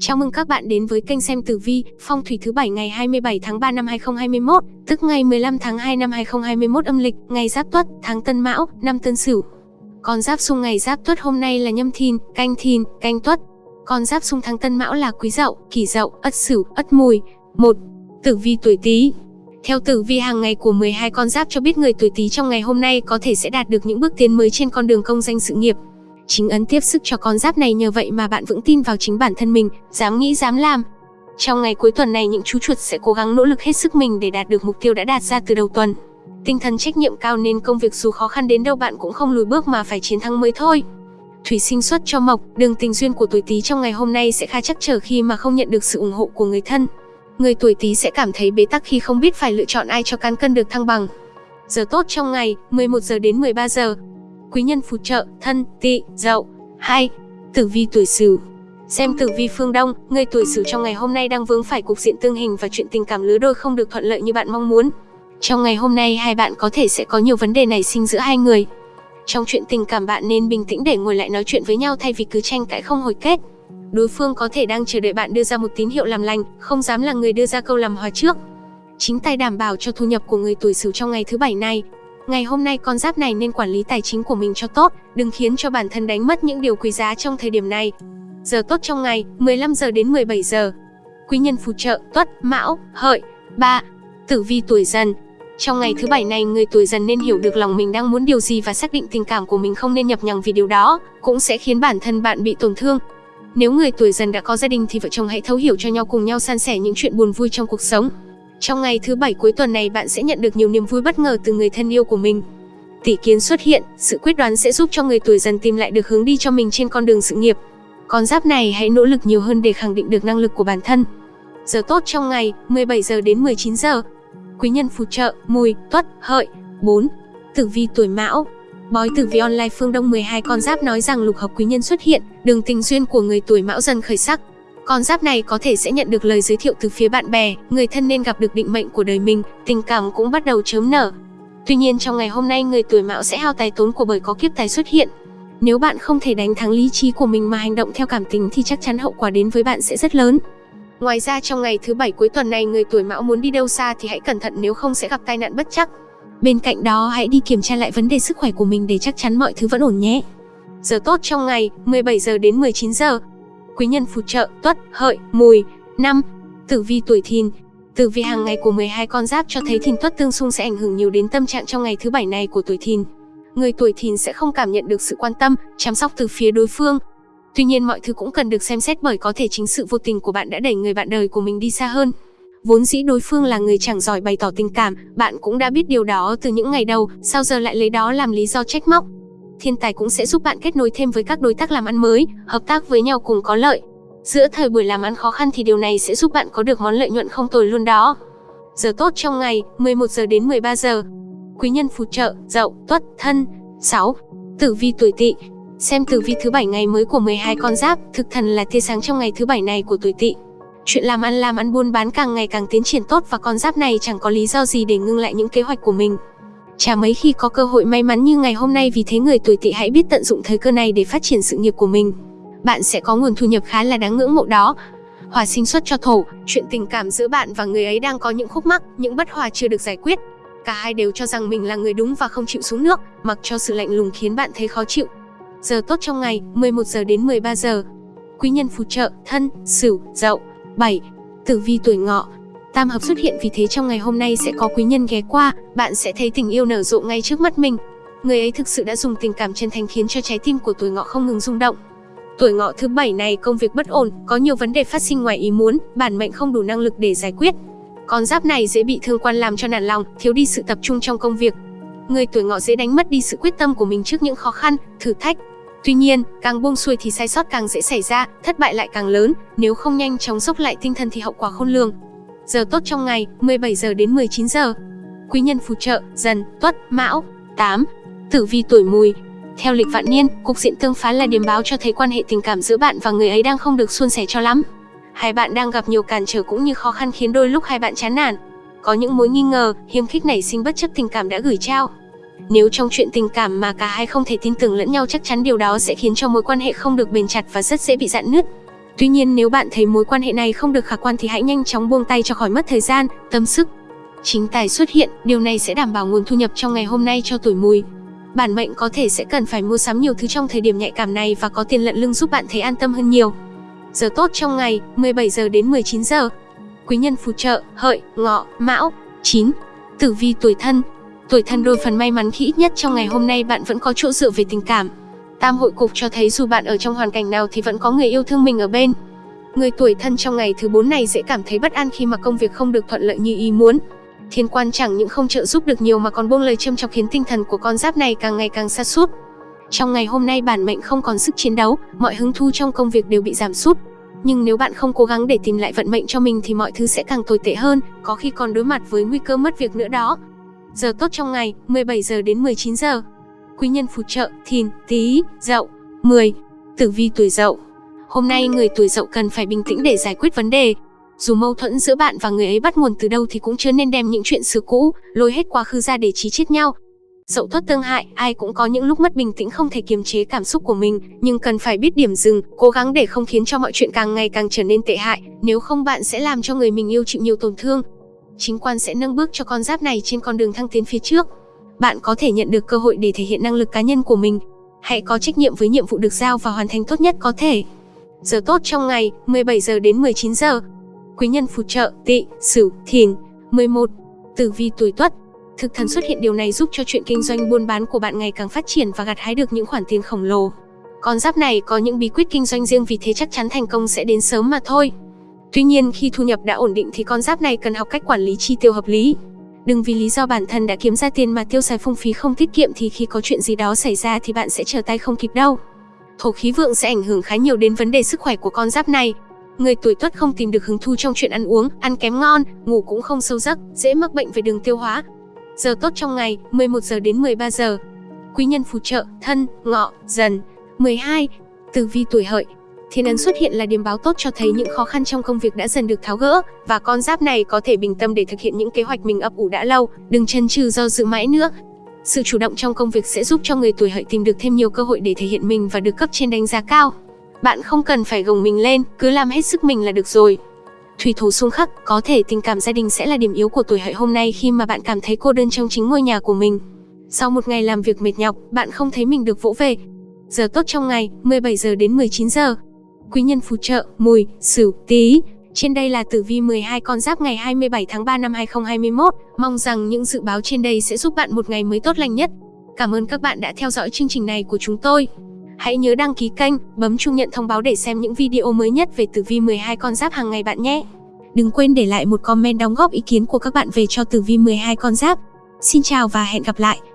Chào mừng các bạn đến với kênh xem tử vi, phong thủy thứ bảy ngày 27 tháng 3 năm 2021, tức ngày 15 tháng 2 năm 2021 âm lịch, ngày Giáp Tuất, tháng Tân Mão, năm Tân Sửu. Con giáp xung ngày Giáp Tuất hôm nay là Nhâm Thìn, Canh Thìn, Canh Tuất. Con giáp xung tháng Tân Mão là Quý Dậu, Kỷ Dậu, Ất Sửu, Ất Mùi. 1. Tử vi tuổi Tý. Theo tử vi hàng ngày của 12 con giáp cho biết người tuổi Tý trong ngày hôm nay có thể sẽ đạt được những bước tiến mới trên con đường công danh sự nghiệp. Chính ấn tiếp sức cho con giáp này nhờ vậy mà bạn vững tin vào chính bản thân mình, dám nghĩ dám làm. Trong ngày cuối tuần này những chú chuột sẽ cố gắng nỗ lực hết sức mình để đạt được mục tiêu đã đạt ra từ đầu tuần. Tinh thần trách nhiệm cao nên công việc dù khó khăn đến đâu bạn cũng không lùi bước mà phải chiến thắng mới thôi. Thủy sinh xuất cho mộc, đường tình duyên của tuổi Tý trong ngày hôm nay sẽ khá chắc trở khi mà không nhận được sự ủng hộ của người thân. Người tuổi Tý sẽ cảm thấy bế tắc khi không biết phải lựa chọn ai cho cán cân được thăng bằng. Giờ tốt trong ngày, 11 giờ đến 13 giờ, quý nhân phù trợ, thân, tỵ, dậu. 2. Tử vi tuổi Sửu. Xem tử vi phương Đông, người tuổi Sửu trong ngày hôm nay đang vướng phải cục diện tương hình và chuyện tình cảm lứa đôi không được thuận lợi như bạn mong muốn. Trong ngày hôm nay hai bạn có thể sẽ có nhiều vấn đề nảy sinh giữa hai người. Trong chuyện tình cảm bạn nên bình tĩnh để ngồi lại nói chuyện với nhau thay vì cứ tranh cãi không hồi kết. Đối phương có thể đang chờ đợi bạn đưa ra một tín hiệu làm lành, không dám là người đưa ra câu làm hòa trước. Chính tay đảm bảo cho thu nhập của người tuổi Sửu trong ngày thứ bảy này, Ngày hôm nay con giáp này nên quản lý tài chính của mình cho tốt, đừng khiến cho bản thân đánh mất những điều quý giá trong thời điểm này. Giờ tốt trong ngày, 15 giờ đến 17 giờ. Quý nhân phù trợ, tuất, mão, hợi. 3. Tử vi tuổi dần. Trong ngày thứ bảy này, người tuổi dần nên hiểu được lòng mình đang muốn điều gì và xác định tình cảm của mình không nên nhập nhằng vì điều đó, cũng sẽ khiến bản thân bạn bị tổn thương. Nếu người tuổi dần đã có gia đình thì vợ chồng hãy thấu hiểu cho nhau cùng nhau san sẻ những chuyện buồn vui trong cuộc sống. Trong ngày thứ bảy cuối tuần này bạn sẽ nhận được nhiều niềm vui bất ngờ từ người thân yêu của mình. Tỷ kiến xuất hiện, sự quyết đoán sẽ giúp cho người tuổi dần tìm lại được hướng đi cho mình trên con đường sự nghiệp. Con giáp này hãy nỗ lực nhiều hơn để khẳng định được năng lực của bản thân. Giờ tốt trong ngày, 17 giờ đến 19 giờ. Quý nhân phù trợ, mùi, tuất, hợi. 4. Tử vi tuổi mão, Bói tử vi online phương Đông 12 con giáp nói rằng lục hợp quý nhân xuất hiện, đường tình duyên của người tuổi mão dần khởi sắc, con giáp này có thể sẽ nhận được lời giới thiệu từ phía bạn bè, người thân nên gặp được định mệnh của đời mình, tình cảm cũng bắt đầu chớm nở. Tuy nhiên trong ngày hôm nay người tuổi mão sẽ hao tài tốn của bởi có kiếp tài xuất hiện. Nếu bạn không thể đánh thắng lý trí của mình mà hành động theo cảm tính thì chắc chắn hậu quả đến với bạn sẽ rất lớn. Ngoài ra trong ngày thứ bảy cuối tuần này người tuổi mão muốn đi đâu xa thì hãy cẩn thận nếu không sẽ gặp tai nạn bất chắc. Bên cạnh đó hãy đi kiểm tra lại vấn đề sức khỏe của mình để chắc chắn mọi thứ vẫn ổn nhé. Giờ tốt trong ngày 17 giờ đến 19 giờ quý nhân phù trợ, tuất, hợi, mùi. Năm, Tử vi tuổi thìn Tử vi hàng ngày của 12 con giáp cho thấy thìn tuất tương xung sẽ ảnh hưởng nhiều đến tâm trạng trong ngày thứ bảy này của tuổi thìn. Người tuổi thìn sẽ không cảm nhận được sự quan tâm, chăm sóc từ phía đối phương. Tuy nhiên mọi thứ cũng cần được xem xét bởi có thể chính sự vô tình của bạn đã đẩy người bạn đời của mình đi xa hơn. Vốn dĩ đối phương là người chẳng giỏi bày tỏ tình cảm, bạn cũng đã biết điều đó từ những ngày đầu, sao giờ lại lấy đó làm lý do trách móc thiên tài cũng sẽ giúp bạn kết nối thêm với các đối tác làm ăn mới, hợp tác với nhau cùng có lợi. Giữa thời buổi làm ăn khó khăn thì điều này sẽ giúp bạn có được món lợi nhuận không tồi luôn đó. Giờ tốt trong ngày, 11 giờ đến 13 giờ. Quý nhân phù trợ, Dậu, Tuất, Thân. 6. Tử vi tuổi Tỵ. Xem tử vi thứ bảy ngày mới của 12 con giáp, thực thần là tia sáng trong ngày thứ bảy này của tuổi Tỵ. Chuyện làm ăn làm ăn buôn bán càng ngày càng tiến triển tốt và con giáp này chẳng có lý do gì để ngưng lại những kế hoạch của mình. Chả mấy khi có cơ hội may mắn như ngày hôm nay vì thế người tuổi tỵ hãy biết tận dụng thời cơ này để phát triển sự nghiệp của mình. Bạn sẽ có nguồn thu nhập khá là đáng ngưỡng mộ đó. Hòa sinh xuất cho thổ, chuyện tình cảm giữa bạn và người ấy đang có những khúc mắc, những bất hòa chưa được giải quyết. Cả hai đều cho rằng mình là người đúng và không chịu xuống nước, mặc cho sự lạnh lùng khiến bạn thấy khó chịu. Giờ tốt trong ngày, 11 giờ đến 13 giờ. Quý nhân phù trợ, thân, sửu, dậu. 7. Tử vi tuổi ngọ, Tam hợp xuất hiện vì thế trong ngày hôm nay sẽ có quý nhân ghé qua, bạn sẽ thấy tình yêu nở rộ ngay trước mắt mình. Người ấy thực sự đã dùng tình cảm chân thành khiến cho trái tim của tuổi ngọ không ngừng rung động. Tuổi ngọ thứ bảy này công việc bất ổn, có nhiều vấn đề phát sinh ngoài ý muốn, bản mệnh không đủ năng lực để giải quyết. Con giáp này dễ bị thương quan làm cho nản lòng, thiếu đi sự tập trung trong công việc. Người tuổi ngọ dễ đánh mất đi sự quyết tâm của mình trước những khó khăn, thử thách. Tuy nhiên, càng buông xuôi thì sai sót càng dễ xảy ra, thất bại lại càng lớn, nếu không nhanh chóng dốc lại tinh thần thì hậu quả khôn lường. Giờ tốt trong ngày, 17 giờ đến 19 giờ. Quý nhân phù trợ, dần, tuất, mão. 8. Tử vi tuổi mùi. Theo lịch vạn niên, cục diện tương phá là điểm báo cho thấy quan hệ tình cảm giữa bạn và người ấy đang không được suôn sẻ cho lắm. Hai bạn đang gặp nhiều cản trở cũng như khó khăn khiến đôi lúc hai bạn chán nản. Có những mối nghi ngờ, hiếm khích nảy sinh bất chấp tình cảm đã gửi trao. Nếu trong chuyện tình cảm mà cả hai không thể tin tưởng lẫn nhau chắc chắn điều đó sẽ khiến cho mối quan hệ không được bền chặt và rất dễ bị dạn nứt. Tuy nhiên nếu bạn thấy mối quan hệ này không được khả quan thì hãy nhanh chóng buông tay cho khỏi mất thời gian, tâm sức. Chính tài xuất hiện, điều này sẽ đảm bảo nguồn thu nhập trong ngày hôm nay cho tuổi mùi. Bản mệnh có thể sẽ cần phải mua sắm nhiều thứ trong thời điểm nhạy cảm này và có tiền lận lưng giúp bạn thấy an tâm hơn nhiều. Giờ tốt trong ngày, 17 giờ đến 19 giờ. Quý nhân phù trợ, hợi, ngọ, mão. 9. Tử vi tuổi thân. Tuổi thân đôi phần may mắn khi ít nhất trong ngày hôm nay bạn vẫn có chỗ dựa về tình cảm. Tam hội cục cho thấy dù bạn ở trong hoàn cảnh nào thì vẫn có người yêu thương mình ở bên. Người tuổi thân trong ngày thứ 4 này dễ cảm thấy bất an khi mà công việc không được thuận lợi như ý muốn. Thiên quan chẳng những không trợ giúp được nhiều mà còn buông lời châm chọc khiến tinh thần của con giáp này càng ngày càng xa sút. Trong ngày hôm nay bản mệnh không còn sức chiến đấu, mọi hứng thu trong công việc đều bị giảm sút. Nhưng nếu bạn không cố gắng để tìm lại vận mệnh cho mình thì mọi thứ sẽ càng tồi tệ hơn, có khi còn đối mặt với nguy cơ mất việc nữa đó. Giờ tốt trong ngày, 17 giờ đến 19 giờ. Quý nhân phù trợ, thìn, tý, dậu. 10. Tử vi tuổi dậu. Hôm nay người tuổi dậu cần phải bình tĩnh để giải quyết vấn đề. Dù mâu thuẫn giữa bạn và người ấy bắt nguồn từ đâu thì cũng chưa nên đem những chuyện xưa cũ, lôi hết quá khứ ra để chí chết nhau. Dậu tuất tương hại, ai cũng có những lúc mất bình tĩnh không thể kiềm chế cảm xúc của mình, nhưng cần phải biết điểm dừng, cố gắng để không khiến cho mọi chuyện càng ngày càng trở nên tệ hại, nếu không bạn sẽ làm cho người mình yêu chịu nhiều tổn thương. Chính quan sẽ nâng bước cho con giáp này trên con đường thăng tiến phía trước. Bạn có thể nhận được cơ hội để thể hiện năng lực cá nhân của mình. Hãy có trách nhiệm với nhiệm vụ được giao và hoàn thành tốt nhất có thể. Giờ tốt trong ngày, 17 giờ đến 19 giờ. Quý nhân phù trợ, tỵ, sửu, thìn. 11. Tử vi tuổi tuất, Thực thần xuất hiện điều này giúp cho chuyện kinh doanh buôn bán của bạn ngày càng phát triển và gặt hái được những khoản tiền khổng lồ. Con giáp này có những bí quyết kinh doanh riêng vì thế chắc chắn thành công sẽ đến sớm mà thôi. Tuy nhiên khi thu nhập đã ổn định thì con giáp này cần học cách quản lý chi tiêu hợp lý. Đừng vì lý do bản thân đã kiếm ra tiền mà tiêu xài phung phí không tiết kiệm thì khi có chuyện gì đó xảy ra thì bạn sẽ trở tay không kịp đâu. Thổ khí vượng sẽ ảnh hưởng khá nhiều đến vấn đề sức khỏe của con giáp này. Người tuổi tuất không tìm được hứng thú trong chuyện ăn uống, ăn kém ngon, ngủ cũng không sâu giấc, dễ mắc bệnh về đường tiêu hóa, Giờ tốt trong ngày, 11 giờ đến 13 giờ. Quý nhân phù trợ, thân, ngọ, dần. 12. Tử vi tuổi hợi. Thiên ấn xuất hiện là điểm báo tốt cho thấy những khó khăn trong công việc đã dần được tháo gỡ, và con giáp này có thể bình tâm để thực hiện những kế hoạch mình ấp ủ đã lâu, đừng chần chừ do dự mãi nữa. Sự chủ động trong công việc sẽ giúp cho người tuổi hợi tìm được thêm nhiều cơ hội để thể hiện mình và được cấp trên đánh giá cao. Bạn không cần phải gồng mình lên, cứ làm hết sức mình là được rồi. Thủy thủ xung khắc, có thể tình cảm gia đình sẽ là điểm yếu của tuổi hợi hôm nay khi mà bạn cảm thấy cô đơn trong chính ngôi nhà của mình. Sau một ngày làm việc mệt nhọc, bạn không thấy mình được vỗ về. Giờ tốt trong ngày, 17 giờ đến 19 giờ. Quý nhân phù trợ, mùi, sửu, tí. Trên đây là tử vi 12 con giáp ngày 27 tháng 3 năm 2021. Mong rằng những dự báo trên đây sẽ giúp bạn một ngày mới tốt lành nhất. Cảm ơn các bạn đã theo dõi chương trình này của chúng tôi. Hãy nhớ đăng ký kênh, bấm chuông nhận thông báo để xem những video mới nhất về tử vi 12 con giáp hàng ngày bạn nhé. Đừng quên để lại một comment đóng góp ý kiến của các bạn về cho tử vi 12 con giáp. Xin chào và hẹn gặp lại.